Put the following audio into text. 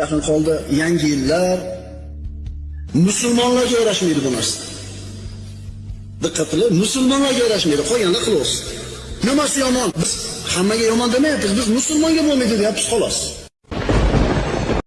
yaqin qoldi yangi yillar musulmonlarga yarashmaydi bu narsa diqqat qilib musulmonlarga yarashmaydi. Qolganlar qilaversin nimasi yomon. Biz hammaga yomon demayapmiz. Biz musulmonga bo'lmaydi deyapmiz xolos.